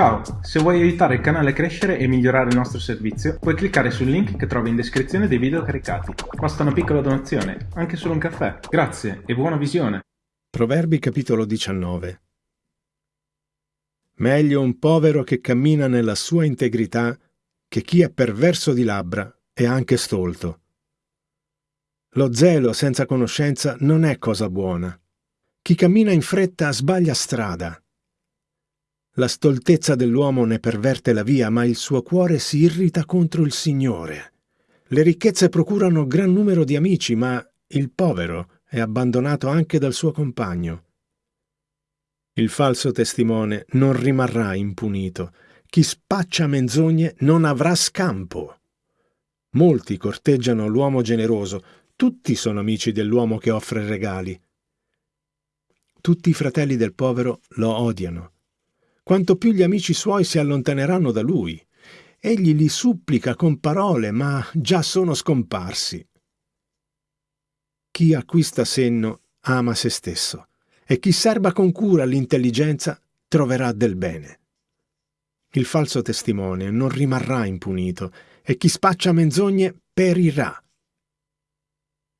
Ciao, se vuoi aiutare il canale a crescere e migliorare il nostro servizio, puoi cliccare sul link che trovi in descrizione dei video caricati. Basta una piccola donazione, anche solo un caffè. Grazie e buona visione. Proverbi capitolo 19 Meglio un povero che cammina nella sua integrità che chi è perverso di labbra e anche stolto. Lo zelo senza conoscenza non è cosa buona. Chi cammina in fretta sbaglia strada. La stoltezza dell'uomo ne perverte la via, ma il suo cuore si irrita contro il Signore. Le ricchezze procurano gran numero di amici, ma il povero è abbandonato anche dal suo compagno. Il falso testimone non rimarrà impunito. Chi spaccia menzogne non avrà scampo. Molti corteggiano l'uomo generoso, tutti sono amici dell'uomo che offre regali. Tutti i fratelli del povero lo odiano quanto più gli amici suoi si allontaneranno da lui. Egli li supplica con parole, ma già sono scomparsi. Chi acquista senno ama se stesso, e chi serba con cura l'intelligenza troverà del bene. Il falso testimone non rimarrà impunito, e chi spaccia menzogne perirà.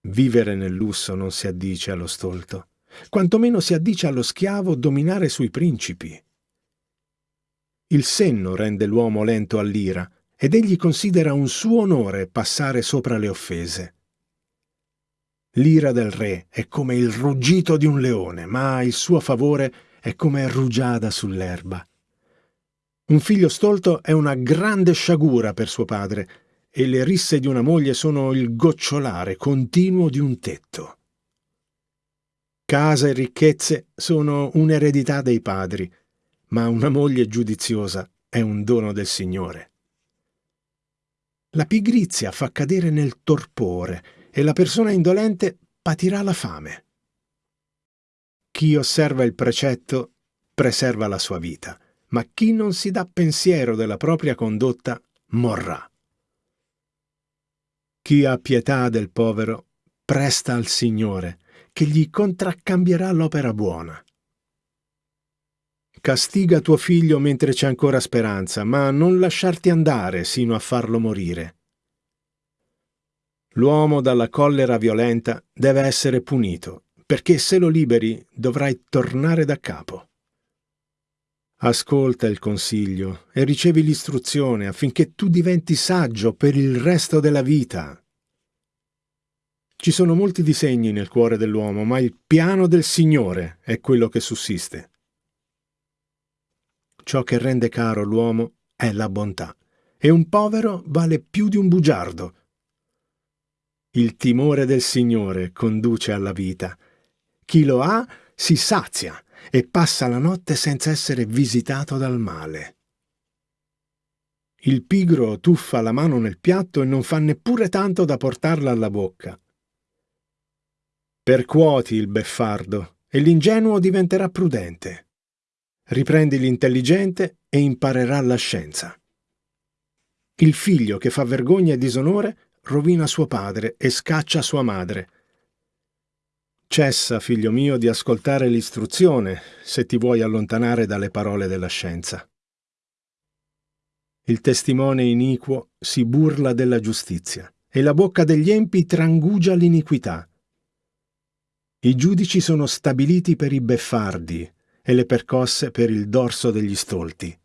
Vivere nel lusso non si addice allo stolto, quantomeno si addice allo schiavo dominare sui principi. Il senno rende l'uomo lento all'ira, ed egli considera un suo onore passare sopra le offese. L'ira del re è come il ruggito di un leone, ma il suo favore è come rugiada sull'erba. Un figlio stolto è una grande sciagura per suo padre, e le risse di una moglie sono il gocciolare continuo di un tetto. Casa e ricchezze sono un'eredità dei padri, ma una moglie giudiziosa è un dono del Signore. La pigrizia fa cadere nel torpore e la persona indolente patirà la fame. Chi osserva il precetto preserva la sua vita, ma chi non si dà pensiero della propria condotta morrà. Chi ha pietà del povero presta al Signore, che gli contraccambierà l'opera buona. Castiga tuo figlio mentre c'è ancora speranza, ma non lasciarti andare sino a farlo morire. L'uomo dalla collera violenta deve essere punito, perché se lo liberi dovrai tornare da capo. Ascolta il consiglio e ricevi l'istruzione affinché tu diventi saggio per il resto della vita. Ci sono molti disegni nel cuore dell'uomo, ma il piano del Signore è quello che sussiste. Ciò che rende caro l'uomo è la bontà, e un povero vale più di un bugiardo. Il timore del Signore conduce alla vita. Chi lo ha si sazia e passa la notte senza essere visitato dal male. Il pigro tuffa la mano nel piatto e non fa neppure tanto da portarla alla bocca. Percuoti il beffardo e l'ingenuo diventerà prudente riprendi l'intelligente e imparerà la scienza. Il figlio che fa vergogna e disonore rovina suo padre e scaccia sua madre. Cessa, figlio mio, di ascoltare l'istruzione se ti vuoi allontanare dalle parole della scienza. Il testimone iniquo si burla della giustizia e la bocca degli empi trangugia l'iniquità. I giudici sono stabiliti per i beffardi, e le percosse per il dorso degli stolti.